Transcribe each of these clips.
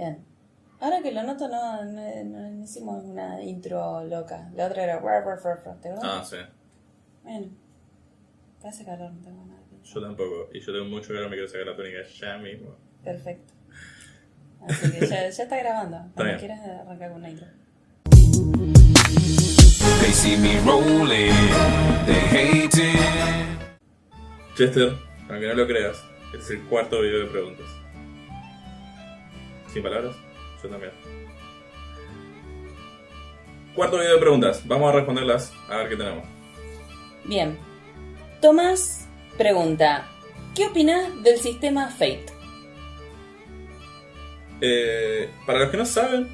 Bien. Ahora que lo noto, no, no, no hicimos una intro loca. La otra era. ¿Te acuerdas? Ah, sí. Bueno. Hace calor, no tengo nada que. Yo tampoco. Y yo tengo mucho calor, me quiero sacar la túnica ya mismo. Perfecto. Así que ya, ya está grabando. Cuando quieras arrancar con una intro. They see me rolling, they hating. Chester, aunque no lo creas, este es el cuarto video de preguntas. ¿Sin palabras? Yo también. Cuarto video de preguntas. Vamos a responderlas a ver qué tenemos. Bien. Tomás pregunta: ¿Qué opinas del sistema Fate? Eh, para los que no saben,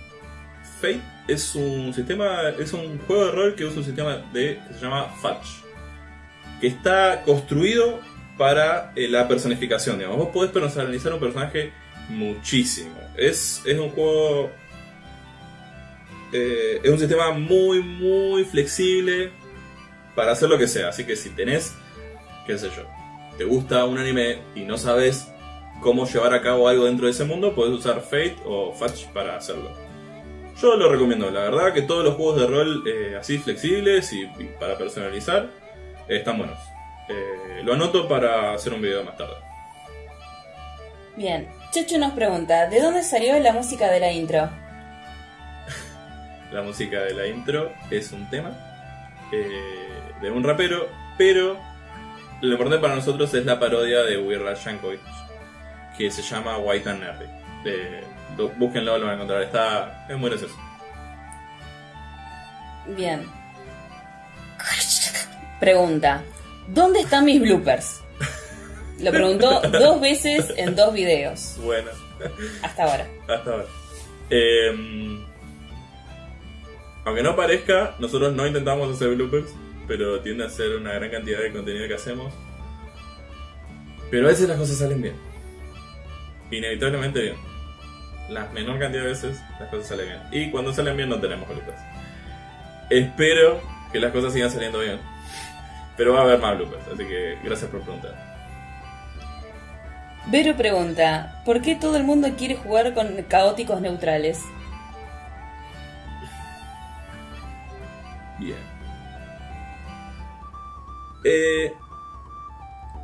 Fate es un sistema, es un juego de rol que usa un sistema de que se llama Fudge, que está construido para eh, la personificación. Digamos, vos podés personalizar un personaje muchísimo. Es, es un juego, eh, es un sistema muy muy flexible para hacer lo que sea. Así que si tenés, qué sé yo, te gusta un anime y no sabes cómo llevar a cabo algo dentro de ese mundo, puedes usar Fate o Fudge para hacerlo. Yo lo recomiendo, la verdad que todos los juegos de rol eh, así flexibles y, para personalizar eh, están buenos. Lo anoto para hacer un video más tarde. Bien. Checho nos pregunta: ¿De dónde salió la música de la intro? La música de la intro es un tema eh, de un rapero, pero lo importante para nosotros es la parodia de Weird Al Yankovic, que se llama White and Nerdy. Eh, lo- búsquenlo, lo van a encontrar, está, es muy gracioso. Bien. Pregunta: ¿Dónde están mis bloopers? Lo preguntó dos veces en dos videos. Bueno. Hasta ahora. Hasta ahora. Eh, aunque no parezca, nosotros no intentamos hacer bloopers, pero tiende a ser una gran cantidad de contenido que hacemos. Pero a veces las cosas salen bien. Inevitablemente bien. La menor cantidad de veces las cosas salen bien. Y cuando salen bien no tenemos bloopers. Espero que las cosas sigan saliendo bien. Pero va a haber más bloopers, así que gracias por preguntar. Vero pregunta: ¿Por qué todo el mundo quiere jugar con caóticos neutrales? Bien. Eh,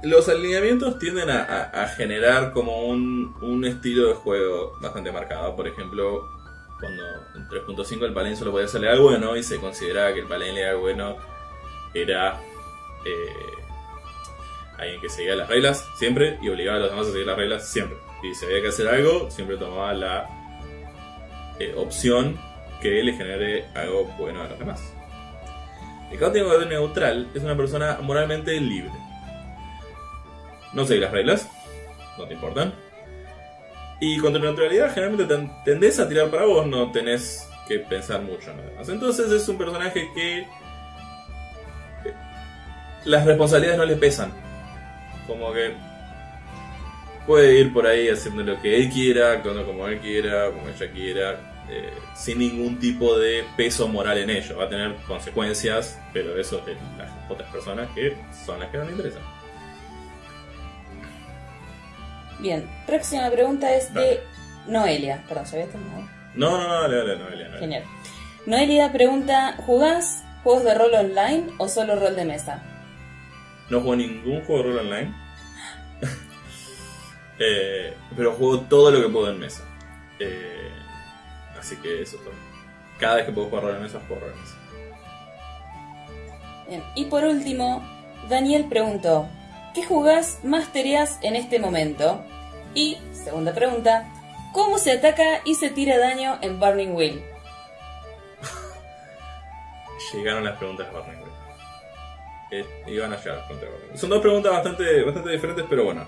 los alineamientos tienden a, generar como un, un estilo de juego bastante marcado. Por ejemplo, cuando en 3.5 el Paladín solo podía hacerle algo bueno y se consideraba que el Paladín le bueno era eh, alguien que seguía las reglas siempre y obligaba a los demás a seguir las reglas siempre. Y si había que hacer algo, siempre tomaba la eh, opción que le genere algo bueno a los demás. El caótico neutral es una persona moralmente libre. No sigue las reglas, no te importan. Y con tu neutralidad generalmente ten- tendés a tirar para vos, no tenés que pensar mucho en demás. Entonces es un personaje que eh, las responsabilidades no le pesan. Como que puede ir por ahí haciendo lo que él quiera, actuando como él quiera, como ella quiera, eh, sin ningún tipo de peso moral en ello. Va a tener consecuencias, pero eso es de las otras personas que son las que no le interesan. Bien. Próxima pregunta es de Noelia. Perdón, ¿se había terminado? No, no, no, dale, dale, no, dale, dale. Genial. Noelia pregunta: ¿Jugás juegos de rol online o solo rol de mesa? No juego ningún juego de rol online. Eh, pero juego todo lo que puedo en mesa. Eh, así que eso es todo. Cada vez que puedo jugar rol en mesa, juego rol en mesa. Bien. Y por último, Daniel preguntó: ¿Qué jugás más en este momento? Y, segunda pregunta, ¿cómo se ataca y se tira daño en Burning Wheel? Llegaron las preguntas de Barney. Eh, iban a llegar Barney. Son dos preguntas bastante, bastante diferentes, pero bueno,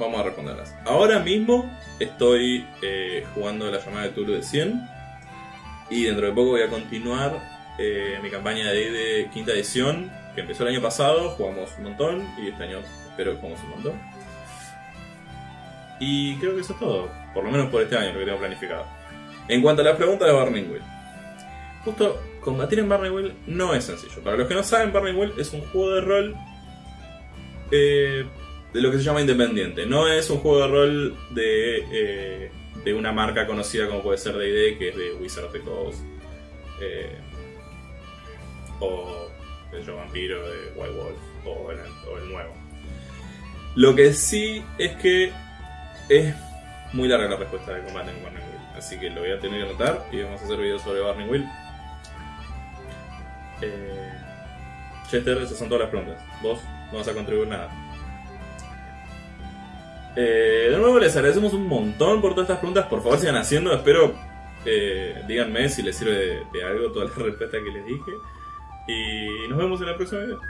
vamos a responderlas. Ahora mismo estoy eh, jugando la llamada de Tulu de 100 y dentro de poco voy a continuar eh, mi campaña de, de quinta edición que empezó el año pasado, jugamos un montón y este año espero que juguemos un montón. Y creo que eso es todo, por lo menos por este año, lo que tengo planificado. En cuanto a la pregunta de Burning Justo, combatir en Barney no es sencillo. Para los que no saben, Barney es un juego de rol eh, de lo que se llama independiente. No es un juego de rol de eh, de una marca conocida como puede ser D&D, que es de Wizard of the Coast. eh, o el Vampiro de White Wolf, o el, nuevo. Lo que sí es que es muy larga la respuesta de combate en Burning Wheel, así que lo voy a tener que anotar y vamos a hacer videos sobre Burning Wheel. Eh, Chester, esas son todas las preguntas. Vos no vas a contribuir nada. Eh, de nuevo les agradecemos un montón por todas estas preguntas. Por favor sigan haciendo. Espero eh, díganme si les sirve de, de algo toda la respuesta que les dije. Y nos vemos en el próximo video.